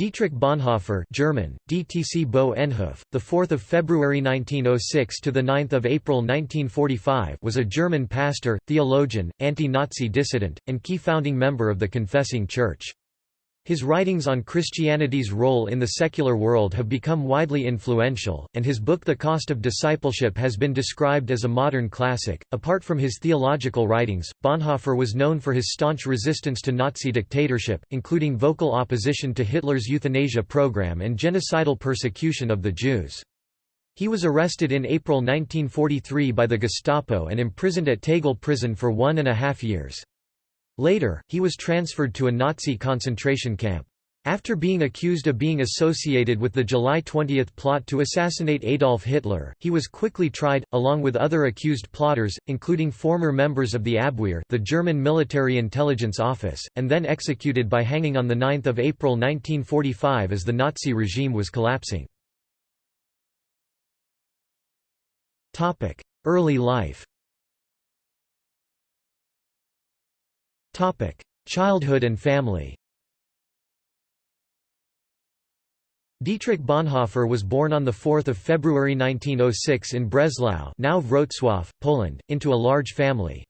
Dietrich Bonhoeffer German, DTC Bo Enhof, the 4th of February 1906 to the 9th of April 1945 was a German pastor, theologian, anti-Nazi dissident, and key founding member of the Confessing Church. His writings on Christianity's role in the secular world have become widely influential, and his book The Cost of Discipleship has been described as a modern classic. Apart from his theological writings, Bonhoeffer was known for his staunch resistance to Nazi dictatorship, including vocal opposition to Hitler's euthanasia program and genocidal persecution of the Jews. He was arrested in April 1943 by the Gestapo and imprisoned at Tegel prison for one and a half years. Later, he was transferred to a Nazi concentration camp. After being accused of being associated with the July 20 plot to assassinate Adolf Hitler, he was quickly tried, along with other accused plotters, including former members of the Abwehr the German military intelligence office, and then executed by hanging on 9 April 1945 as the Nazi regime was collapsing. Early life Childhood and family Dietrich Bonhoeffer was born on 4 February 1906 in Breslau now Wrocław, Poland, into a large family.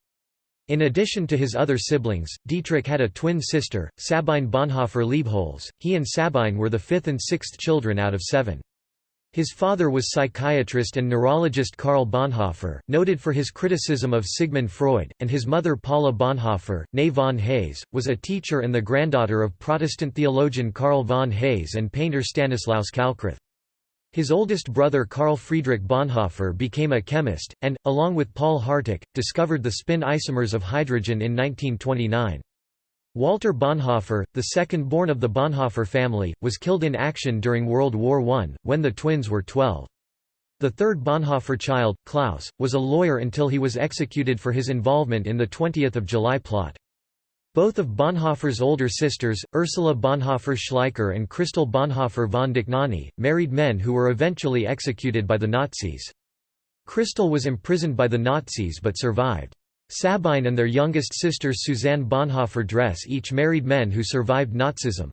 In addition to his other siblings, Dietrich had a twin sister, Sabine Bonhoeffer Leibholz. He and Sabine were the fifth and sixth children out of seven. His father was psychiatrist and neurologist Karl Bonhoeffer, noted for his criticism of Sigmund Freud, and his mother Paula Bonhoeffer, née von Hase, was a teacher and the granddaughter of Protestant theologian Karl von Hase and painter Stanislaus Kalckreuth. His oldest brother Carl Friedrich Bonhoeffer became a chemist, and, along with Paul Harteck, discovered the spin isomers of hydrogen in 1929. Walter Bonhoeffer, the second-born of the Bonhoeffer family, was killed in action during World War I, when the twins were 12. The third Bonhoeffer child, Klaus, was a lawyer until he was executed for his involvement in the 20th of July plot. Both of Bonhoeffer's older sisters, Ursula Bonhoeffer Schleicher and Christel Bonhoeffer von Dohnanyi, married men who were eventually executed by the Nazis. Christel was imprisoned by the Nazis but survived. Sabine and their youngest sister Susanne Bonhoeffer Dress each married men who survived Nazism.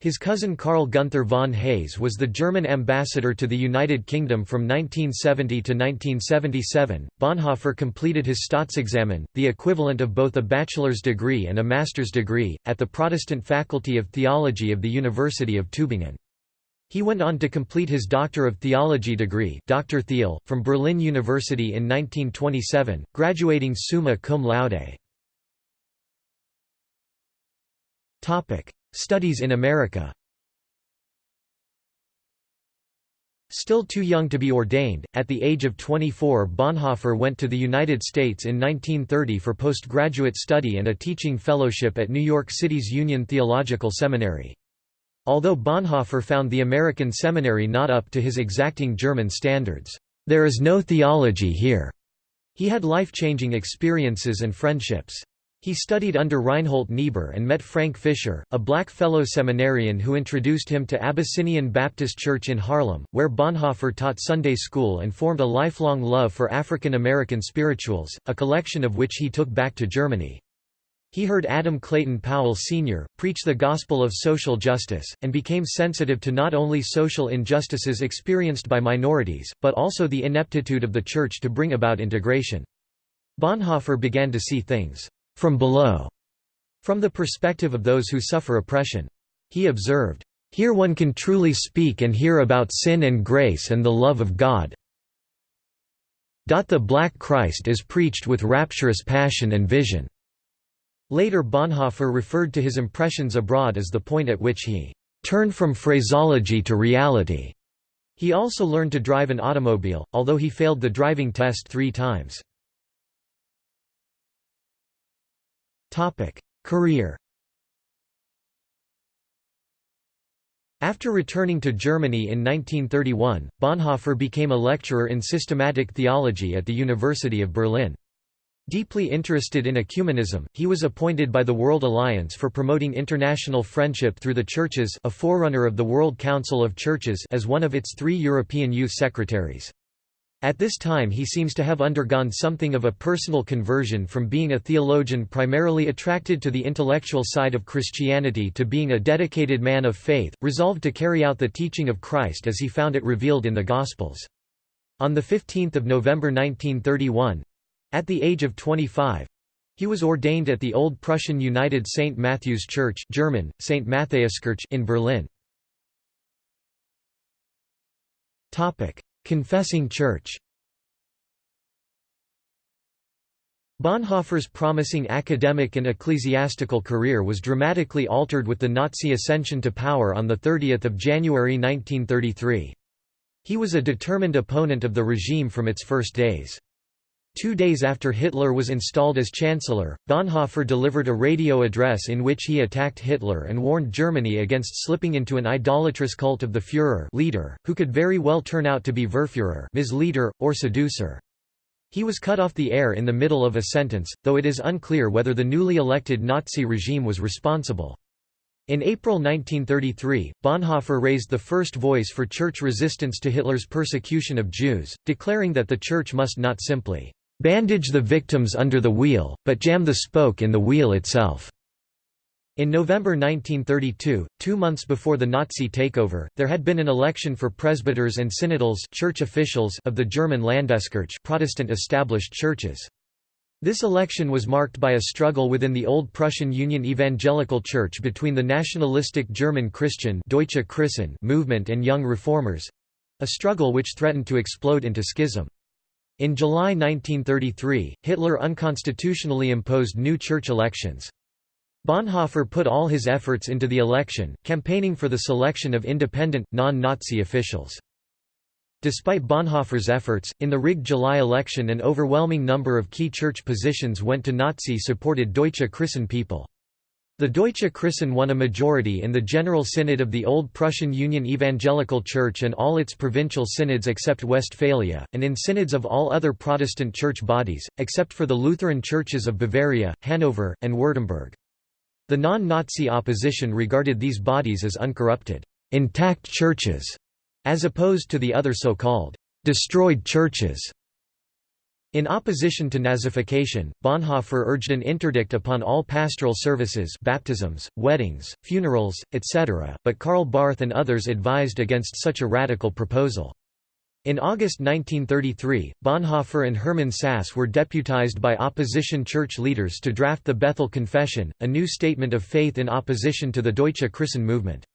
His cousin Karl Gunther von Hase was the German ambassador to the United Kingdom from 1970 to 1977. Bonhoeffer completed his Staatsexamen, the equivalent of both a bachelor's degree and a master's degree, at the Protestant Faculty of Theology of the University of Tübingen. He went on to complete his Doctor of Theology degree Dr. Theol, from Berlin University in 1927, graduating summa cum laude. Studies in America Still too young to be ordained, at the age of 24 Bonhoeffer went to the United States in 1930 for postgraduate study and a teaching fellowship at New York City's Union Theological Seminary. Although Bonhoeffer found the American seminary not up to his exacting German standards, "...there is no theology here." He had life-changing experiences and friendships. He studied under Reinhold Niebuhr and met Frank Fisher, a black fellow seminarian who introduced him to Abyssinian Baptist Church in Harlem, where Bonhoeffer taught Sunday school and formed a lifelong love for African American spirituals, a collection of which he took back to Germany. He heard Adam Clayton Powell Sr. preach the gospel of social justice, and became sensitive to not only social injustices experienced by minorities, but also the ineptitude of the Church to bring about integration. Bonhoeffer began to see things from below, from the perspective of those who suffer oppression. He observed, "...here one can truly speak and hear about sin and grace and the love of God. The Black Christ is preached with rapturous passion and vision." Later Bonhoeffer referred to his impressions abroad as the point at which he turned from phraseology to reality. He also learned to drive an automobile, although he failed the driving test three times. Career After returning to Germany in 1931, Bonhoeffer became a lecturer in systematic theology at the University of Berlin. Deeply interested in ecumenism, he was appointed by the World Alliance for Promoting International Friendship through the Churches a forerunner of the World Council of Churches as one of its three European youth secretaries. At this time he seems to have undergone something of a personal conversion from being a theologian primarily attracted to the intellectual side of Christianity to being a dedicated man of faith, resolved to carry out the teaching of Christ as he found it revealed in the Gospels. On 15 November 1931—at the age of 25, he was ordained at the Old Prussian United St. Matthew's Church German, St. In Berlin. Confessing Church Bonhoeffer's promising academic and ecclesiastical career was dramatically altered with the Nazi ascension to power on 30 January 1933. He was a determined opponent of the regime from its first days. Two days after Hitler was installed as Chancellor, Bonhoeffer delivered a radio address in which he attacked Hitler and warned Germany against slipping into an idolatrous cult of the Führer leader, who could very well turn out to be Verführer misleader, or seducer. He was cut off the air in the middle of a sentence, though it is unclear whether the newly elected Nazi regime was responsible. In April 1933, Bonhoeffer raised the first voice for church resistance to Hitler's persecution of Jews, declaring that the church must not simply bandage the victims under the wheel, but jam the spoke in the wheel itself. In November 1932, two months before the Nazi takeover, there had been an election for presbyters and synodals church officials of the German Landeskirche Protestant established churches. This election was marked by a struggle within the Old Prussian Union Evangelical Church between the nationalistic German Christian Deutsche Christen movement and young reformers—a struggle which threatened to explode into schism. In July 1933, Hitler unconstitutionally imposed new church elections. Bonhoeffer put all his efforts into the election, campaigning for the selection of independent, non-Nazi officials. Despite Bonhoeffer's efforts, in the rigged July election an overwhelming number of key church positions went to Nazi-supported Deutsche Christen people. The Deutsche Christen won a majority in the General Synod of the Old Prussian Union Evangelical Church and all its provincial synods except Westphalia, and in synods of all other Protestant church bodies, except for the Lutheran churches of Bavaria, Hanover, and Württemberg. The non-Nazi opposition regarded these bodies as uncorrupted, intact churches, as opposed to the other so-called destroyed churches. In opposition to Nazification, Bonhoeffer urged an interdict upon all pastoral services baptisms, weddings, funerals, etc., but Karl Barth and others advised against such a radical proposal. In August 1933, Bonhoeffer and Hermann Sass were deputized by opposition church leaders to draft the Bethel Confession, a new statement of faith in opposition to the Deutsche Christen movement.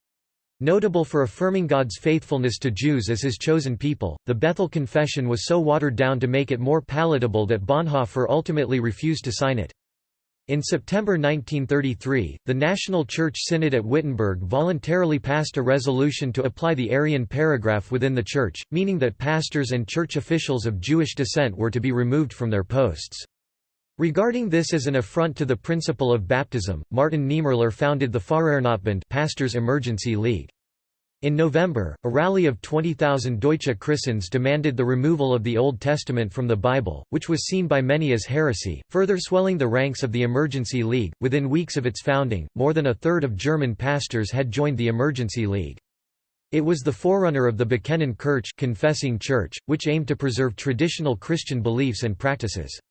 Notable for affirming God's faithfulness to Jews as his chosen people, the Bethel Confession was so watered down to make it more palatable that Bonhoeffer ultimately refused to sign it. In September 1933, the National Church Synod at Wittenberg voluntarily passed a resolution to apply the Aryan paragraph within the Church, meaning that pastors and church officials of Jewish descent were to be removed from their posts. Regarding this as an affront to the principle of baptism, Martin Niemöller founded the Pfarrernotbund Pastors Emergency League. In November, a rally of 20,000 Deutsche Christens demanded the removal of the Old Testament from the Bible, which was seen by many as heresy, further swelling the ranks of the Emergency League. Within weeks of its founding, more than a third of German pastors had joined the Emergency League. It was the forerunner of the Bekennen Kirche confessing church, which aimed to preserve traditional Christian beliefs and practices.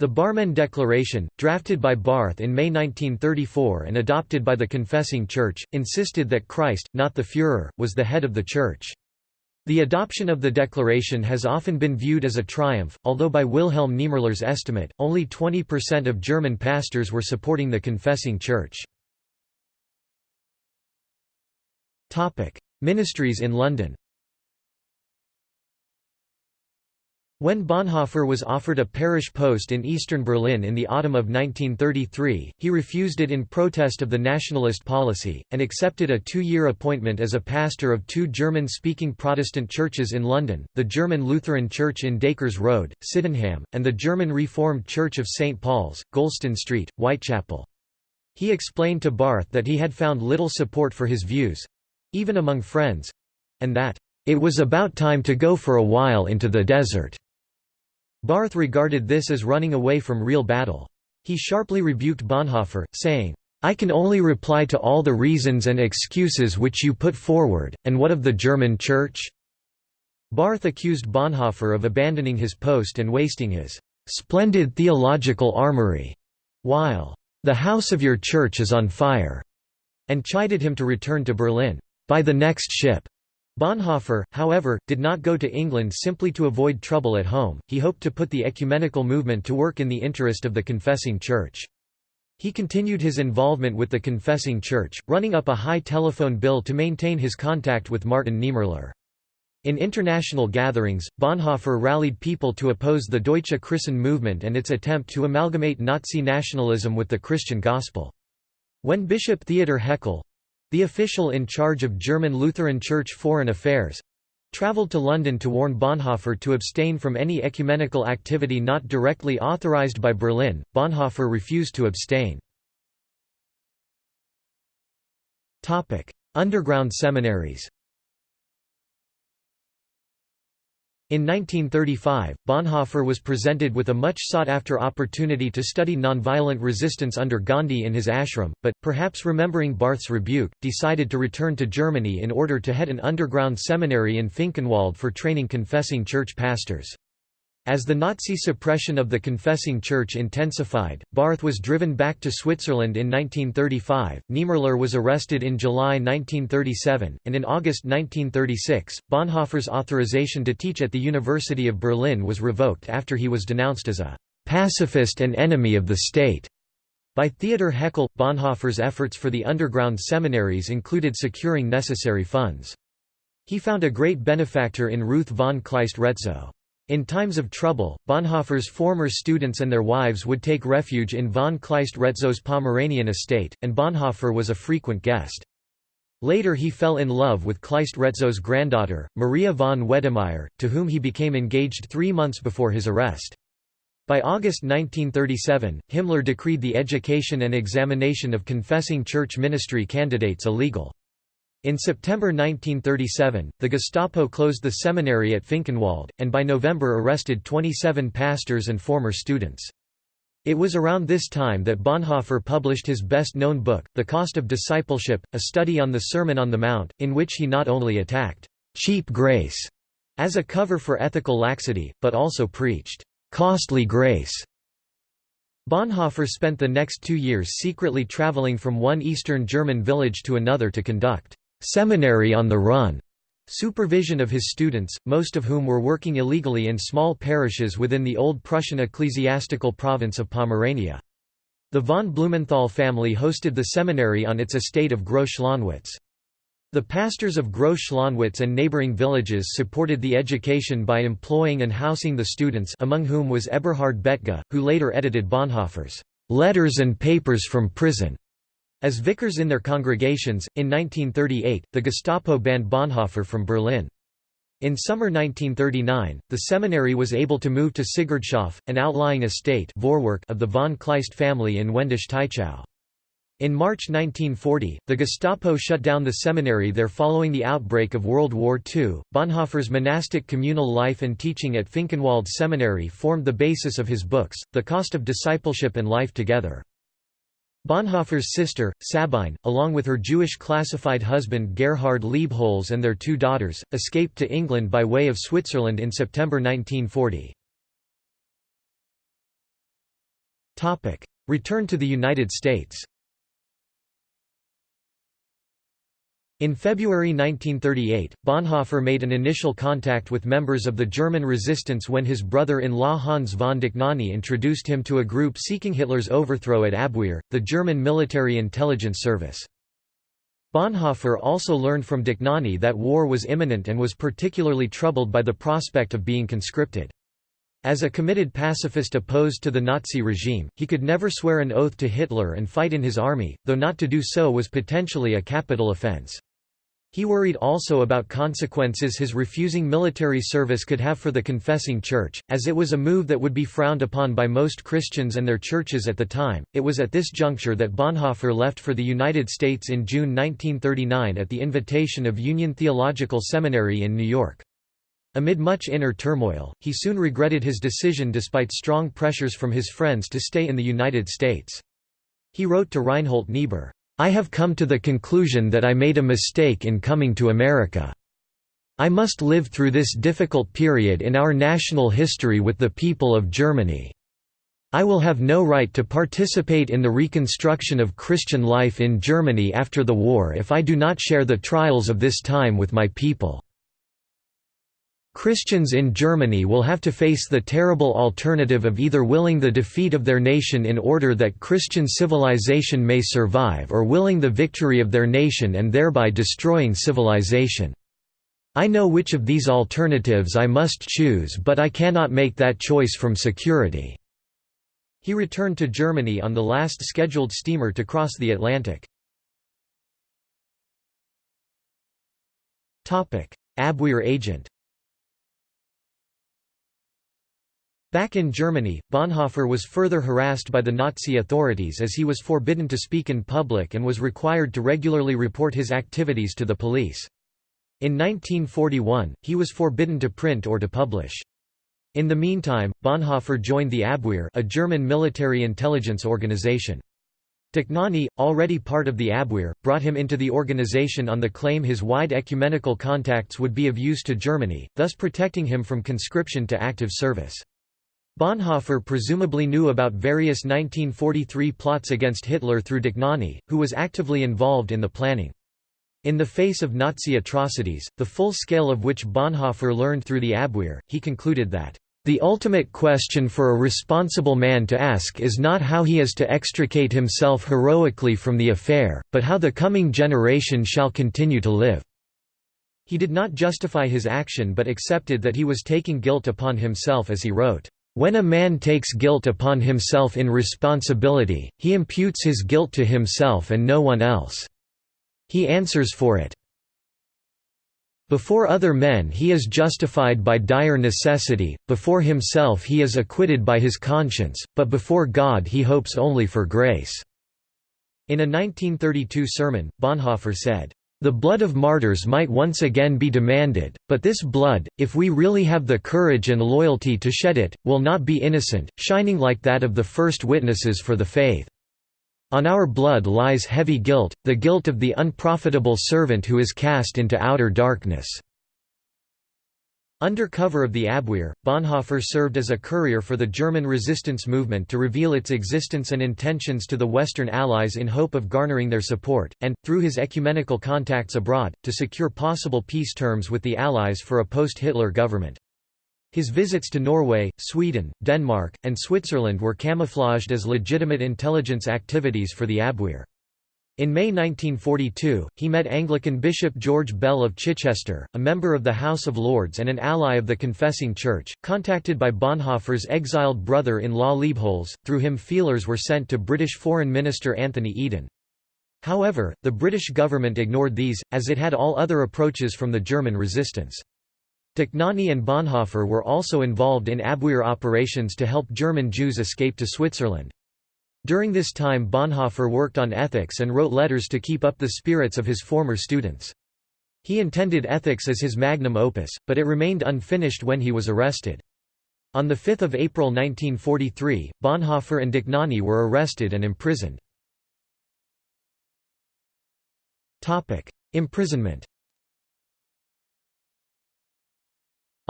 The Barmen Declaration, drafted by Barth in May 1934 and adopted by the Confessing Church, insisted that Christ, not the Führer, was the head of the Church. The adoption of the declaration has often been viewed as a triumph, although by Wilhelm Niemöller's estimate, only 20% of German pastors were supporting the Confessing Church. Ministries in London When Bonhoeffer was offered a parish post in eastern Berlin in the autumn of 1933, he refused it in protest of the nationalist policy, and accepted a two-year appointment as a pastor of two German-speaking Protestant churches in London, the German Lutheran Church in Dacres Road, Sydenham, and the German Reformed Church of St. Paul's, Goulston Street, Whitechapel. He explained to Barth that he had found little support for his views—even among friends—and that, "...it was about time to go for a while into the desert." Barth regarded this as running away from real battle. He sharply rebuked Bonhoeffer, saying, I can only reply to all the reasons and excuses which you put forward, and what of the German Church? Barth accused Bonhoeffer of abandoning his post and wasting his "...splendid theological armory," while "...the house of your church is on fire," and chided him to return to Berlin, "...by the next ship." Bonhoeffer, however, did not go to England simply to avoid trouble at home, he hoped to put the ecumenical movement to work in the interest of the confessing Church. He continued his involvement with the confessing Church, running up a high telephone bill to maintain his contact with Martin Niemöller. In international gatherings, Bonhoeffer rallied people to oppose the Deutsche Christen movement and its attempt to amalgamate Nazi nationalism with the Christian gospel. When Bishop Theodor Heckel, the official in charge of German Lutheran Church foreign affairs traveled to London to warn Bonhoeffer to abstain from any ecumenical activity not directly authorized by Berlin. Bonhoeffer refused to abstain. Topic: Underground seminaries. In 1935, Bonhoeffer was presented with a much sought-after opportunity to study nonviolent resistance under Gandhi in his ashram, but, perhaps remembering Barth's rebuke, decided to return to Germany in order to head an underground seminary in Finkenwald for training confessing church pastors. As the Nazi suppression of the confessing church intensified, Barth was driven back to Switzerland in 1935, Niemöller was arrested in July 1937, and in August 1936, Bonhoeffer's authorization to teach at the University of Berlin was revoked after he was denounced as a «pacifist and enemy of the state» by Theodor Heckel. Bonhoeffer's efforts for the underground seminaries included securing necessary funds. He found a great benefactor in Ruth von Kleist-Retzow. In times of trouble, Bonhoeffer's former students and their wives would take refuge in von Kleist-Retzow's Pomeranian estate, and Bonhoeffer was a frequent guest. Later he fell in love with Kleist-Retzow's granddaughter, Maria von Wedemeyer, to whom he became engaged three months before his arrest. By August 1937, Himmler decreed the education and examination of confessing church ministry candidates illegal. In September 1937, the Gestapo closed the seminary at Finkenwald, and by November arrested 27 pastors and former students. It was around this time that Bonhoeffer published his best-known book, The Cost of Discipleship, a study on the Sermon on the Mount, in which he not only attacked «cheap grace» as a cover for ethical laxity, but also preached «costly grace» Bonhoeffer spent the next two years secretly traveling from one Eastern German village to another to conduct seminary on the run supervision of his students, most of whom were working illegally in small parishes within the old Prussian ecclesiastical province of Pomerania. The von Blumenthal family hosted the seminary on its estate of Groß Schlonwitz. The pastors of Groß Schlonwitz and neighboring villages supported the education by employing and housing the students among whom was Eberhard Bethge, who later edited Bonhoeffer's "'Letters and Papers from Prison' As vicars in their congregations, in 1938, the Gestapo banned Bonhoeffer from Berlin. In summer 1939, the seminary was able to move to Sigurdshof, an outlying estate of the von Kleist family in Wendisch-Tychow. In March 1940, the Gestapo shut down the seminary there following the outbreak of World War II. Bonhoeffer's monastic communal life and teaching at Finkenwald Seminary formed the basis of his books, The Cost of Discipleship and Life Together. Bonhoeffer's sister, Sabine, along with her Jewish classified husband Gerhard Leibholz and their two daughters, escaped to England by way of Switzerland in September 1940. Return to the United States In February 1938, Bonhoeffer made an initial contact with members of the German resistance when his brother-in-law Hans von Dohnanyi introduced him to a group seeking Hitler's overthrow at Abwehr, the German military intelligence service. Bonhoeffer also learned from Dohnanyi that war was imminent and was particularly troubled by the prospect of being conscripted. As a committed pacifist opposed to the Nazi regime, he could never swear an oath to Hitler and fight in his army, though not to do so was potentially a capital offense. He worried also about consequences his refusing military service could have for the confessing church, as it was a move that would be frowned upon by most Christians and their churches at the time. It was at this juncture that Bonhoeffer left for the United States in June 1939 at the invitation of Union Theological Seminary in New York. Amid much inner turmoil, he soon regretted his decision despite strong pressures from his friends to stay in the United States. He wrote to Reinhold Niebuhr, I have come to the conclusion that I made a mistake in coming to America. I must live through this difficult period in our national history with the people of Germany. I will have no right to participate in the reconstruction of Christian life in Germany after the war if I do not share the trials of this time with my people. Christians in Germany will have to face the terrible alternative of either willing the defeat of their nation in order that Christian civilization may survive or willing the victory of their nation and thereby destroying civilization. I know which of these alternatives I must choose but I cannot make that choice from security." He returned to Germany on the last scheduled steamer to cross the Atlantic. Abwehr agent Back in Germany, Bonhoeffer was further harassed by the Nazi authorities as he was forbidden to speak in public and was required to regularly report his activities to the police. In 1941, he was forbidden to print or to publish. In the meantime, Bonhoeffer joined the Abwehr a German military intelligence organization. Dohnanyi, already part of the Abwehr, brought him into the organization on the claim his wide ecumenical contacts would be of use to Germany, thus protecting him from conscription to active service. Bonhoeffer presumably knew about various 1943 plots against Hitler through Dohnanyi, who was actively involved in the planning. In the face of Nazi atrocities, the full scale of which Bonhoeffer learned through the Abwehr, he concluded that, "...the ultimate question for a responsible man to ask is not how he is to extricate himself heroically from the affair, but how the coming generation shall continue to live." He did not justify his action but accepted that he was taking guilt upon himself as he wrote, "...when a man takes guilt upon himself in responsibility, he imputes his guilt to himself and no one else." He answers for it. Before other men he is justified by dire necessity, before himself he is acquitted by his conscience, but before God he hopes only for grace." In a 1932 sermon, Bonhoeffer said, "...the blood of martyrs might once again be demanded, but this blood, if we really have the courage and loyalty to shed it, will not be innocent, shining like that of the first witnesses for the faith." On our blood lies heavy guilt, the guilt of the unprofitable servant who is cast into outer darkness." Under cover of the Abwehr, Bonhoeffer served as a courier for the German resistance movement to reveal its existence and intentions to the Western Allies in hope of garnering their support, and, through his ecumenical contacts abroad, to secure possible peace terms with the Allies for a post-Hitler government. His visits to Norway, Sweden, Denmark, and Switzerland were camouflaged as legitimate intelligence activities for the Abwehr. In May 1942, he met Anglican Bishop George Bell of Chichester, a member of the House of Lords and an ally of the Confessing Church, contacted by Bonhoeffer's exiled brother-in-law Leibholz. Through him feelers were sent to British Foreign Minister Anthony Eden. However, the British government ignored these, as it had all other approaches from the German resistance. Dohnanyi and Bonhoeffer were also involved in Abwehr operations to help German Jews escape to Switzerland. During this time Bonhoeffer worked on ethics and wrote letters to keep up the spirits of his former students. He intended ethics as his magnum opus, but it remained unfinished when he was arrested. On 5 April 1943, Bonhoeffer and Dohnanyi were arrested and imprisoned. Imprisonment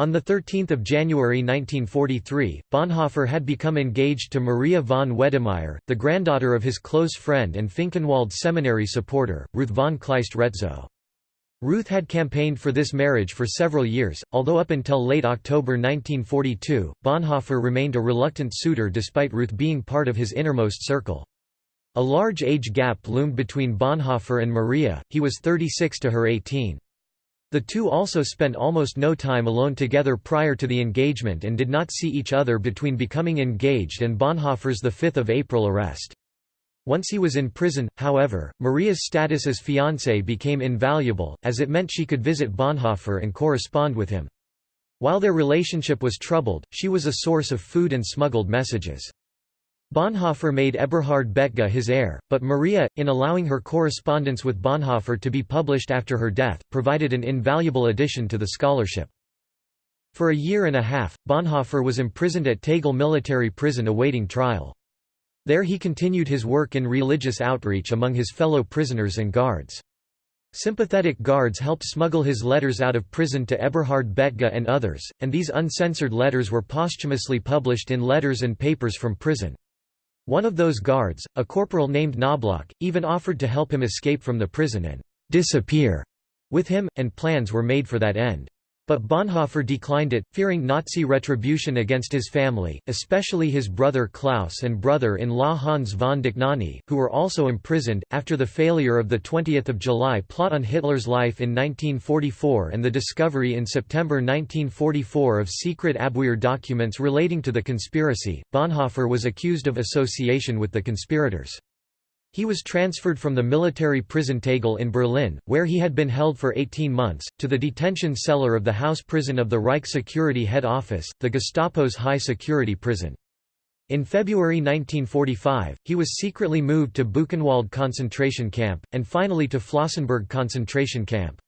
On 13 January 1943, Bonhoeffer had become engaged to Maria von Wedemeyer, the granddaughter of his close friend and Finkenwald Seminary supporter, Ruth von Kleist-Retzow. Ruth had campaigned for this marriage for several years, although up until late October 1942, Bonhoeffer remained a reluctant suitor despite Ruth being part of his innermost circle. A large age gap loomed between Bonhoeffer and Maria, he was 36 to her 18. The two also spent almost no time alone together prior to the engagement and did not see each other between becoming engaged and Bonhoeffer's 5 April arrest. Once he was in prison, however, Maria's status as fiancée became invaluable, as it meant she could visit Bonhoeffer and correspond with him. While their relationship was troubled, she was a source of food and smuggled messages. Bonhoeffer made Eberhard Bethge his heir, but Maria, in allowing her correspondence with Bonhoeffer to be published after her death, provided an invaluable addition to the scholarship. For a year and a half, Bonhoeffer was imprisoned at Tegel military prison awaiting trial. There he continued his work in religious outreach among his fellow prisoners and guards. Sympathetic guards helped smuggle his letters out of prison to Eberhard Bethge and others, and these uncensored letters were posthumously published in Letters and Papers from Prison. One of those guards, a corporal named Knobloch, even offered to help him escape from the prison and «disappear» with him, and plans were made for that end. But Bonhoeffer declined it, fearing Nazi retribution against his family, especially his brother Klaus and brother-in-law Hans von Dohnanyi, who were also imprisoned. After the failure of the 20th of July plot on Hitler's life in 1944 and the discovery in September 1944 of secret Abwehr documents relating to the conspiracy, Bonhoeffer was accused of association with the conspirators. He was transferred from the military prison Tegel in Berlin, where he had been held for 18 months, to the detention cellar of the house prison of the Reich Security Head Office, the Gestapo's high-security prison. In February 1945, he was secretly moved to Buchenwald concentration camp, and finally to Flossenburg concentration camp.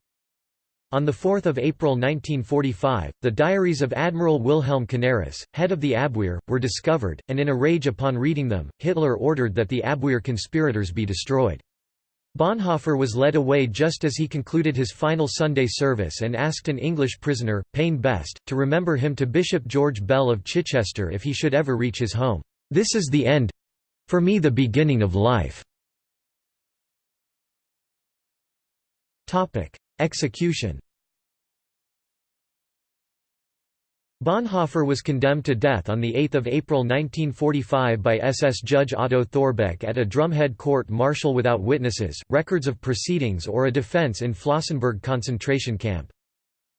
On 4 April 1945, the diaries of Admiral Wilhelm Canaris, head of the Abwehr, were discovered, and in a rage upon reading them, Hitler ordered that the Abwehr conspirators be destroyed. Bonhoeffer was led away just as he concluded his final Sunday service and asked an English prisoner, Payne Best, to remember him to Bishop George Bell of Chichester if he should ever reach his home. "'This is the end—for me the beginning of life." Execution Bonhoeffer was condemned to death on 8 April 1945 by SS Judge Otto Thorbeck at a drumhead court-martial without witnesses, records of proceedings or a defense in Flossenburg concentration camp.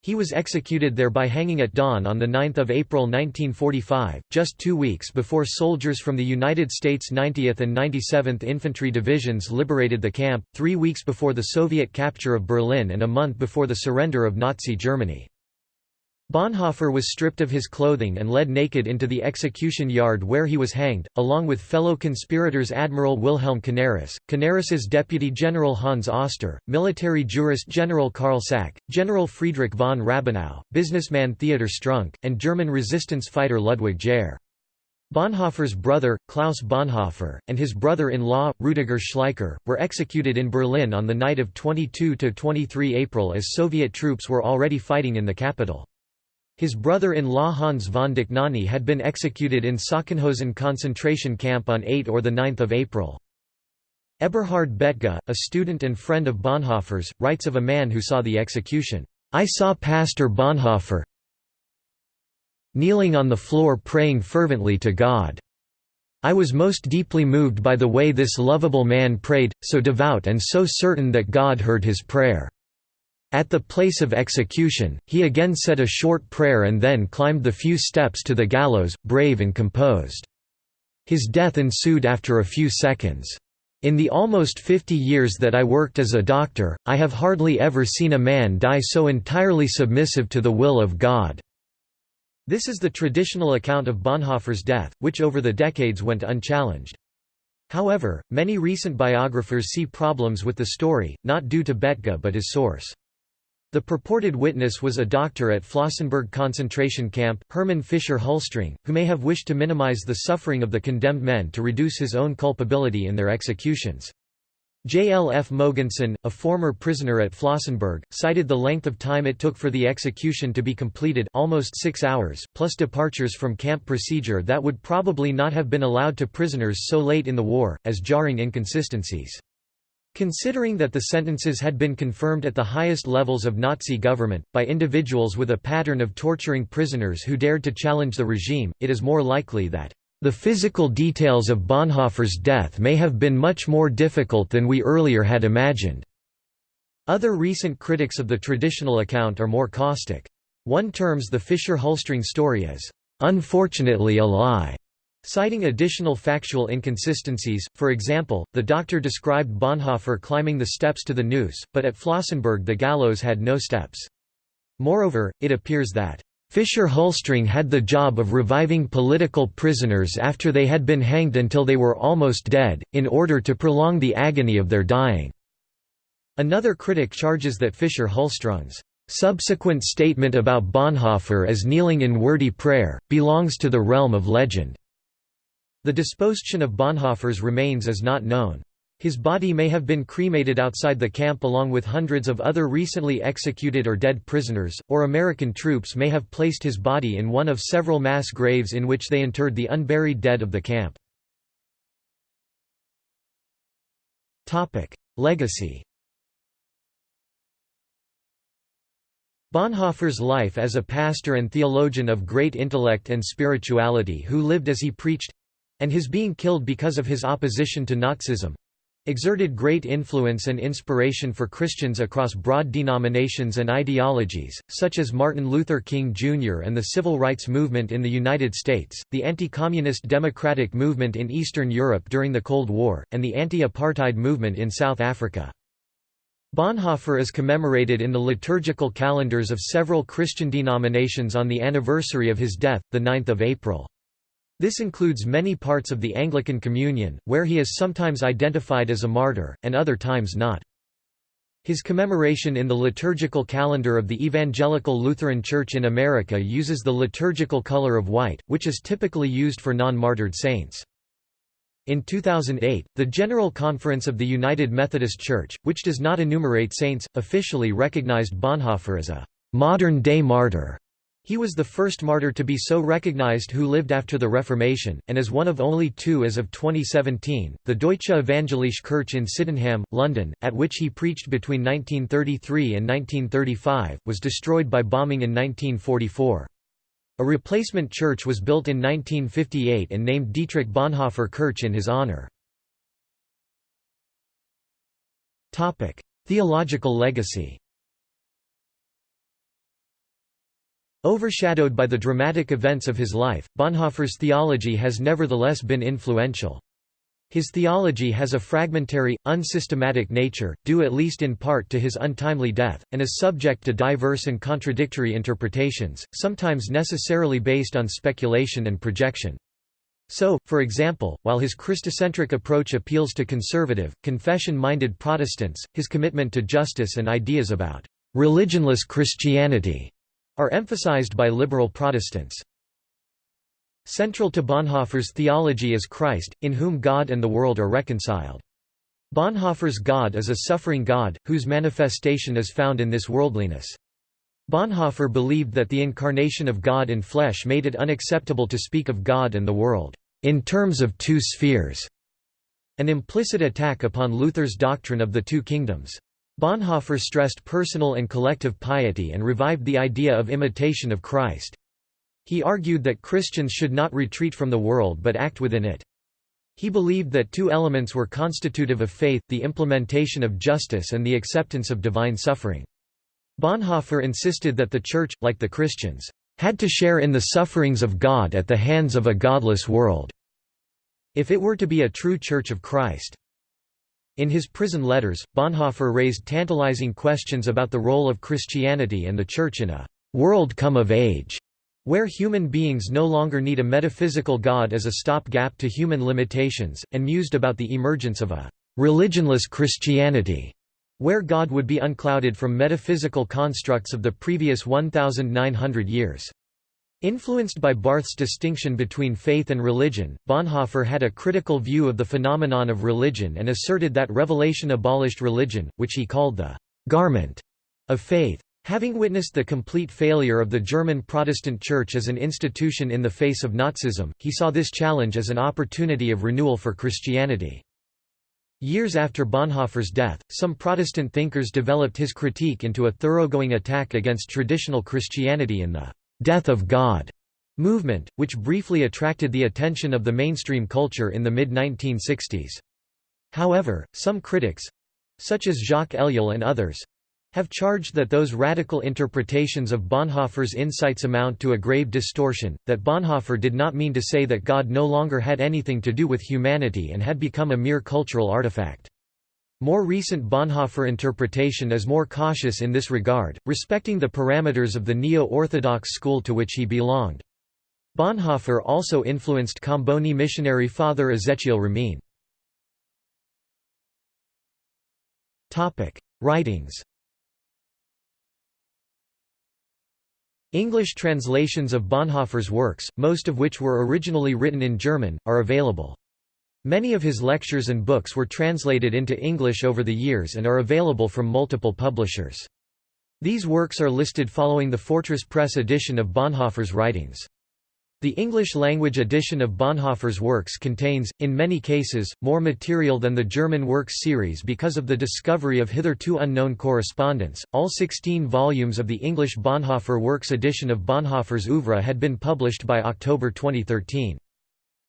He was executed there by hanging at dawn on 9 April 1945, just two weeks before soldiers from the United States 90th and 97th Infantry Divisions liberated the camp, three weeks before the Soviet capture of Berlin and a month before the surrender of Nazi Germany. Bonhoeffer was stripped of his clothing and led naked into the execution yard where he was hanged, along with fellow conspirators Admiral Wilhelm Canaris, Canaris's deputy general Hans Oster, military jurist General Karl Sack, General Friedrich von Rabenau, businessman Theodor Strunk, and German resistance fighter Ludwig Jahr. Bonhoeffer's brother, Klaus Bonhoeffer, and his brother-in-law, Rudiger Schleicher, were executed in Berlin on the night of 22–23 April as Soviet troops were already fighting in the capital. His brother-in-law Hans von Dohnanyi had been executed in Sachsenhausen concentration camp on 8 or 9 April. Eberhard Bethge, a student and friend of Bonhoeffer's, writes of a man who saw the execution, "...I saw Pastor Bonhoeffer kneeling on the floor praying fervently to God. I was most deeply moved by the way this lovable man prayed, so devout and so certain that God heard his prayer." At the place of execution, he again said a short prayer and then climbed the few steps to the gallows, brave and composed. His death ensued after a few seconds. In the almost 50 years that I worked as a doctor, I have hardly ever seen a man die so entirely submissive to the will of God." This is the traditional account of Bonhoeffer's death, which over the decades went unchallenged. However, many recent biographers see problems with the story, not due to Bethge but his source. The purported witness was a doctor at Flossenburg concentration camp, Hermann Fischer Hüllstrung, who may have wished to minimize the suffering of the condemned men to reduce his own culpability in their executions. J. L. F. Mogensen, a former prisoner at Flossenburg, cited the length of time it took for the execution to be completed almost six hours, plus departures from camp procedure that would probably not have been allowed to prisoners so late in the war, as jarring inconsistencies. Considering that the sentences had been confirmed at the highest levels of Nazi government, by individuals with a pattern of torturing prisoners who dared to challenge the regime, it is more likely that the physical details of Bonhoeffer's death may have been much more difficult than we earlier had imagined. Other recent critics of the traditional account are more caustic. One terms the Fischer-Hüllstrung story as, "...unfortunately a lie." Citing additional factual inconsistencies, for example, the doctor described Bonhoeffer climbing the steps to the noose, but at Flossenburg the gallows had no steps. Moreover, it appears that Fischer-Hüllstrung had the job of reviving political prisoners after they had been hanged until they were almost dead, in order to prolong the agony of their dying. Another critic charges that Fischer-Hüllstrung's subsequent statement about Bonhoeffer as kneeling in wordy prayer, belongs to the realm of legend. The disposition of Bonhoeffer's remains is not known. His body may have been cremated outside the camp along with hundreds of other recently executed or dead prisoners, or American troops may have placed his body in one of several mass graves in which they interred the unburied dead of the camp. Legacy Bonhoeffer's life as a pastor and theologian of great intellect and spirituality who lived as he preached—and his being killed because of his opposition to Nazism, exerted great influence and inspiration for Christians across broad denominations and ideologies, such as Martin Luther King Jr. and the civil rights movement in the United States, the anti-communist democratic movement in Eastern Europe during the Cold War, and the anti-apartheid movement in South Africa. Bonhoeffer is commemorated in the liturgical calendars of several Christian denominations on the anniversary of his death, 9 April. This includes many parts of the Anglican Communion, where he is sometimes identified as a martyr, and other times not. His commemoration in the liturgical calendar of the Evangelical Lutheran Church in America uses the liturgical color of white, which is typically used for non-martyred saints. In 2008, the General Conference of the United Methodist Church, which does not enumerate saints, officially recognized Bonhoeffer as a modern-day martyr. He was the first martyr to be so recognized who lived after the Reformation, and is one of only two as of 2017. The Deutsche Evangelische Kirche in Sydenham, London, at which he preached between 1933 and 1935, was destroyed by bombing in 1944. A replacement church was built in 1958 and named Dietrich Bonhoeffer Kirche in his honor. Theological legacy Overshadowed by the dramatic events of his life, Bonhoeffer's theology has nevertheless been influential. His theology has a fragmentary, unsystematic nature, due at least in part to his untimely death, and is subject to diverse and contradictory interpretations, sometimes necessarily based on speculation and projection. So, for example, while his Christocentric approach appeals to conservative, confession-minded Protestants, his commitment to justice and ideas about religionless Christianity are emphasized by liberal Protestants. Central to Bonhoeffer's theology is Christ, in whom God and the world are reconciled. Bonhoeffer's God is a suffering God, whose manifestation is found in this worldliness. Bonhoeffer believed that the incarnation of God in flesh made it unacceptable to speak of God and the world, in terms of two spheres, an implicit attack upon Luther's doctrine of the two kingdoms. Bonhoeffer stressed personal and collective piety and revived the idea of imitation of Christ. He argued that Christians should not retreat from the world but act within it. He believed that two elements were constitutive of faith, the implementation of justice and the acceptance of divine suffering. Bonhoeffer insisted that the Church, like the Christians, had to share in the sufferings of God at the hands of a godless world, if it were to be a true Church of Christ. In his prison letters, Bonhoeffer raised tantalizing questions about the role of Christianity and the Church in a «world come of age», where human beings no longer need a metaphysical God as a stop-gap to human limitations, and mused about the emergence of a «religionless Christianity», where God would be unclouded from metaphysical constructs of the previous 1,900 years. Influenced by Barth's distinction between faith and religion, Bonhoeffer had a critical view of the phenomenon of religion and asserted that revelation abolished religion, which he called the «garment» of faith. Having witnessed the complete failure of the German Protestant Church as an institution in the face of Nazism, he saw this challenge as an opportunity of renewal for Christianity. Years after Bonhoeffer's death, some Protestant thinkers developed his critique into a thoroughgoing attack against traditional Christianity in the «death of God» movement, which briefly attracted the attention of the mainstream culture in the mid-1960s. However, some critics—such as Jacques Ellul and others—have charged that those radical interpretations of Bonhoeffer's insights amount to a grave distortion, that Bonhoeffer did not mean to say that God no longer had anything to do with humanity and had become a mere cultural artifact. More recent Bonhoeffer interpretation is more cautious in this regard, respecting the parameters of the neo-orthodox school to which he belonged. Bonhoeffer also influenced Comboni missionary father Ezechiel Ramin. Writings English translations of Bonhoeffer's works, most of which were originally written in German, are available. Many of his lectures and books were translated into English over the years and are available from multiple publishers. These works are listed following the Fortress Press edition of Bonhoeffer's writings. The English-language edition of Bonhoeffer's works contains, in many cases, more material than the German works series because of the discovery of hitherto unknown correspondence. All 16 volumes of the English Bonhoeffer Works edition of Bonhoeffer's oeuvre had been published by October 2013.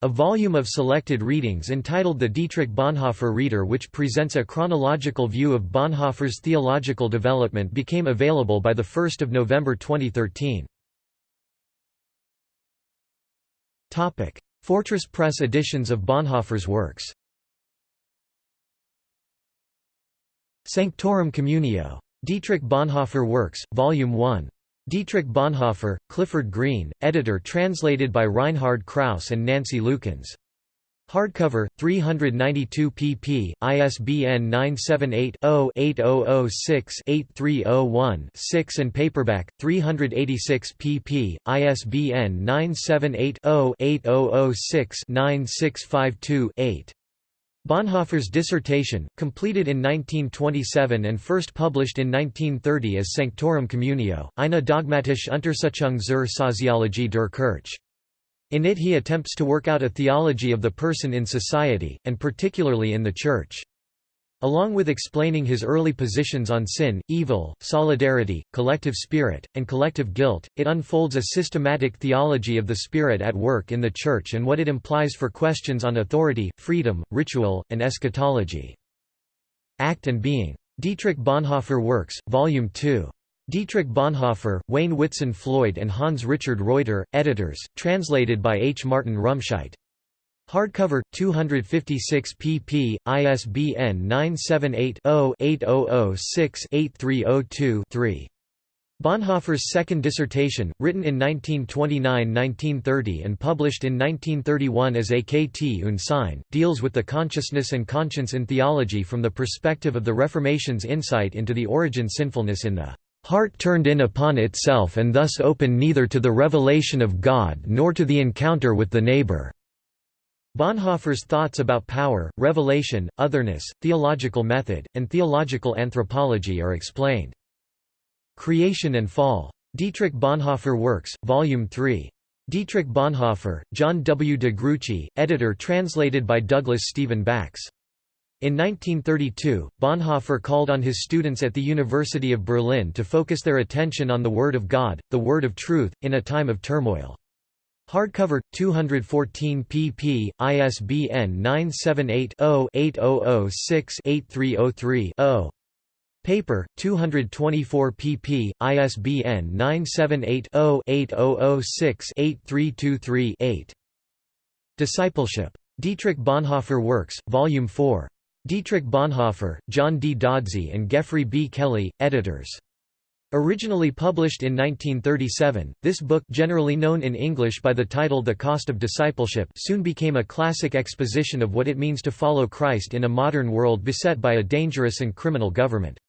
A volume of selected readings entitled The Dietrich Bonhoeffer Reader which presents a chronological view of Bonhoeffer's theological development became available by 1 November 2013. Fortress Press editions of Bonhoeffer's works Sanctorum Communio. Dietrich Bonhoeffer Works, Volume 1. Dietrich Bonhoeffer, Clifford Green, editor translated by Reinhard Kraus and Nancy Lukens. Hardcover, 392 pp. ISBN 978-0-8006-8301-6 and paperback, 386 pp. ISBN 978-0-8006-9652-8. Bonhoeffer's dissertation, completed in 1927 and first published in 1930 as Sanctorum Communio, eine dogmatische Untersuchung zur Soziologie der Kirche. In it he attempts to work out a theology of the person in society, and particularly in the Church. Along with explaining his early positions on sin, evil, solidarity, collective spirit, and collective guilt, it unfolds a systematic theology of the Spirit at work in the Church and what it implies for questions on authority, freedom, ritual, and eschatology. Act and Being. Dietrich Bonhoeffer Works, Volume 2. Dietrich Bonhoeffer, Wayne Whitson Floyd and Hans Richard Reuter, editors, translated by H. Martin Rumscheidt. Hardcover, 256 pp. ISBN 978-0-8006-8302-3. Bonhoeffer's second dissertation, written in 1929–1930 and published in 1931 as AKT und Sein, deals with the consciousness and conscience in theology from the perspective of the Reformation's insight into the origin sinfulness in the heart turned in upon itself and thus open neither to the revelation of God nor to the encounter with the neighbor." Bonhoeffer's thoughts about power, revelation, otherness, theological method, and theological anthropology are explained. Creation and Fall. Dietrich Bonhoeffer Works, Volume 3. Dietrich Bonhoeffer, John W. de Gruchy, editor translated by Douglas Stephen Bax. In 1932, Bonhoeffer called on his students at the University of Berlin to focus their attention on the Word of God, the Word of Truth, in a time of turmoil. Hardcover, 214 pp. ISBN 978-0-8006-8303-0. Paper, 224 pp. ISBN 978-0-8006-8323-8. Discipleship. Dietrich Bonhoeffer Works, Volume 4. Dietrich Bonhoeffer, John D. Godsey and Geoffrey B. Kelly, editors. Originally published in 1937, this book generally known in English by the title The Cost of Discipleship soon became a classic exposition of what it means to follow Christ in a modern world beset by a dangerous and criminal government.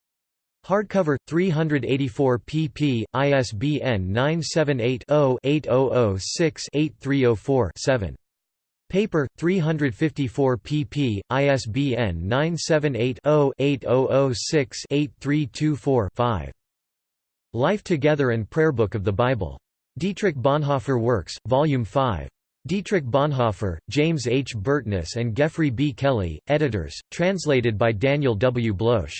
Hardcover, 384 pp. ISBN 978 0 8006 8304 7. Paper, 354 pp. ISBN 978-0-8006-8324-5. Life Together and Prayerbook of the Bible. Dietrich Bonhoeffer Works, Volume 5. Dietrich Bonhoeffer, James H. Burtness and Geoffrey B. Kelly, editors, translated by Daniel W. Bloch.